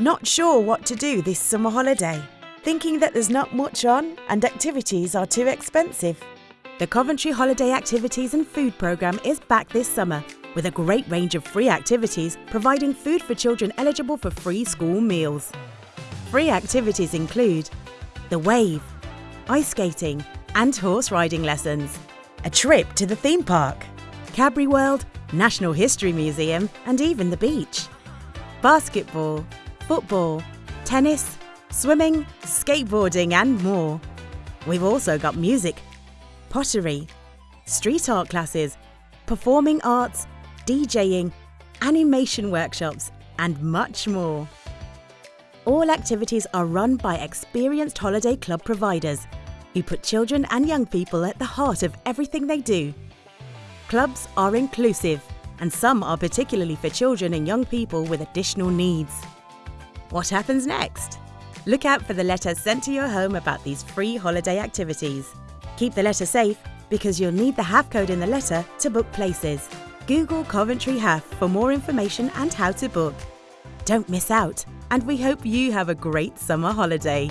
Not sure what to do this summer holiday? Thinking that there's not much on and activities are too expensive? The Coventry Holiday Activities and Food Programme is back this summer with a great range of free activities providing food for children eligible for free school meals. Free activities include the wave, ice skating and horse riding lessons, a trip to the theme park, Cadbury World, National History Museum and even the beach, basketball, football, tennis, swimming, skateboarding and more. We've also got music, pottery, street art classes, performing arts, DJing, animation workshops and much more. All activities are run by experienced holiday club providers who put children and young people at the heart of everything they do. Clubs are inclusive and some are particularly for children and young people with additional needs. What happens next? Look out for the letter sent to your home about these free holiday activities. Keep the letter safe because you'll need the HAF code in the letter to book places. Google Coventry HAF for more information and how to book. Don't miss out, and we hope you have a great summer holiday.